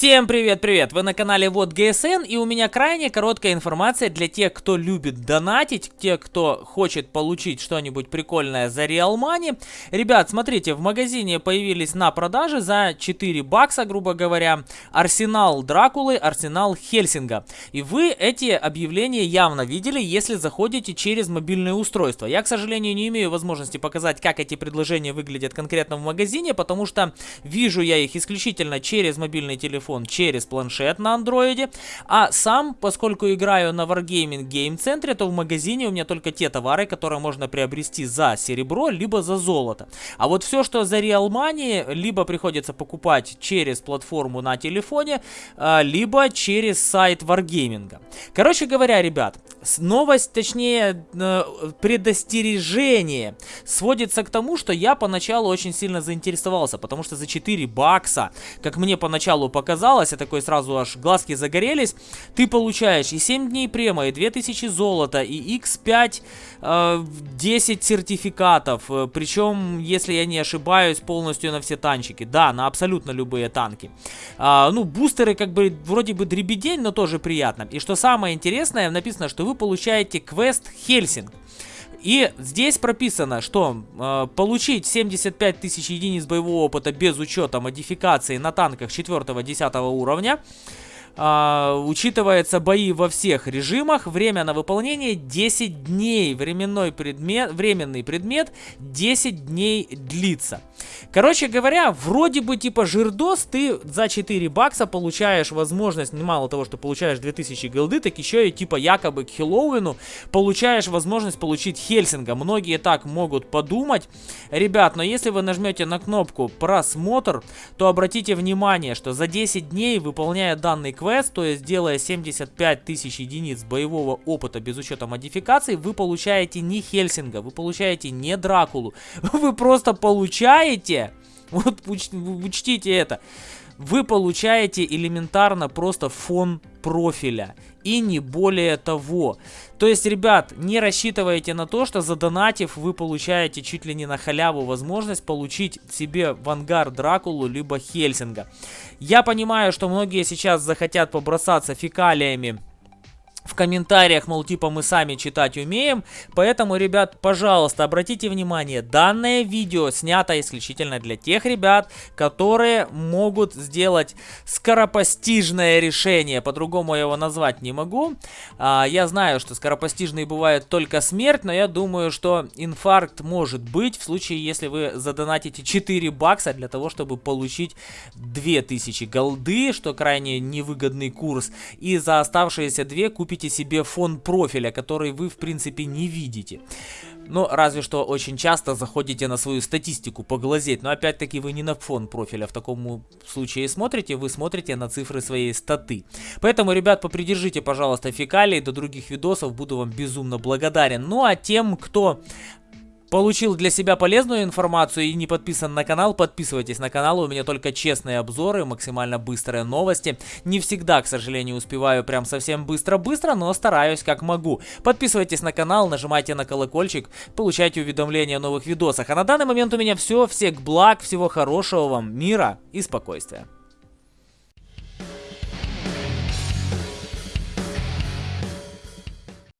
Всем привет-привет! Вы на канале Вот ГСН и у меня крайне короткая информация для тех, кто любит донатить, тех, кто хочет получить что-нибудь прикольное за Real Money. Ребят, смотрите, в магазине появились на продаже за 4 бакса, грубо говоря, арсенал Дракулы, арсенал Хельсинга. И вы эти объявления явно видели, если заходите через мобильное устройство. Я, к сожалению, не имею возможности показать, как эти предложения выглядят конкретно в магазине, потому что вижу я их исключительно через мобильный телефон телефон через планшет на андроиде. А сам, поскольку играю на Wargaming Game Center, то в магазине у меня только те товары, которые можно приобрести за серебро, либо за золото. А вот все, что за Real Money, либо приходится покупать через платформу на телефоне, а, либо через сайт Wargaming. Короче говоря, ребят, новость, точнее, э, предостережение сводится к тому, что я поначалу очень сильно заинтересовался, потому что за 4 бакса, как мне поначалу показалось, а такой сразу аж глазки загорелись, ты получаешь и 7 дней према, и 2000 золота, и x5 э, 10 сертификатов, э, причем, если я не ошибаюсь, полностью на все танчики, да, на абсолютно любые танки. А, ну, бустеры как бы вроде бы дребедень, но тоже приятно. И что самое интересное, написано, что вы получаете квест Хельсинг. И здесь прописано, что э, получить 75 тысяч единиц боевого опыта без учета модификации на танках 4-10 уровня а, учитывается бои во всех режимах. Время на выполнение 10 дней. Временной предмет, временный предмет 10 дней длится. Короче говоря, вроде бы типа жирдос, ты за 4 бакса получаешь возможность, мало того, что получаешь 2000 голды, так еще и типа якобы к Хэллоуину получаешь возможность получить Хельсинга. Многие так могут подумать. Ребят, но если вы нажмете на кнопку просмотр, то обратите внимание, что за 10 дней, выполняя данный квест, то есть делая 75 тысяч единиц боевого опыта без учета модификаций, вы получаете не Хельсинга, вы получаете не Дракулу, вы просто получаете, вот уч, учтите это, вы получаете элементарно просто фон профиля. И не более того. То есть, ребят, не рассчитывайте на то, что задонатив вы получаете чуть ли не на халяву возможность получить себе в ангар Дракулу либо Хельсинга. Я понимаю, что многие сейчас захотят побросаться фекалиями в комментариях, мол, типа мы сами читать умеем. Поэтому, ребят, пожалуйста, обратите внимание, данное видео снято исключительно для тех ребят, которые могут сделать скоропостижное решение. По-другому я его назвать не могу. А, я знаю, что скоропостижные бывают только смерть, но я думаю, что инфаркт может быть в случае, если вы задонатите 4 бакса для того, чтобы получить 2000 голды, что крайне невыгодный курс. И за оставшиеся 2 купите купите себе фон профиля, который вы в принципе не видите. Ну, разве что очень часто заходите на свою статистику поглазеть. Но опять-таки вы не на фон профиля в таком случае смотрите, вы смотрите на цифры своей статы. Поэтому, ребят, попридержите, пожалуйста, фекалии до других видосов. Буду вам безумно благодарен. Ну, а тем, кто Получил для себя полезную информацию и не подписан на канал, подписывайтесь на канал, у меня только честные обзоры, максимально быстрые новости. Не всегда, к сожалению, успеваю прям совсем быстро-быстро, но стараюсь как могу. Подписывайтесь на канал, нажимайте на колокольчик, получайте уведомления о новых видосах. А на данный момент у меня все, всех благ, всего хорошего вам, мира и спокойствия.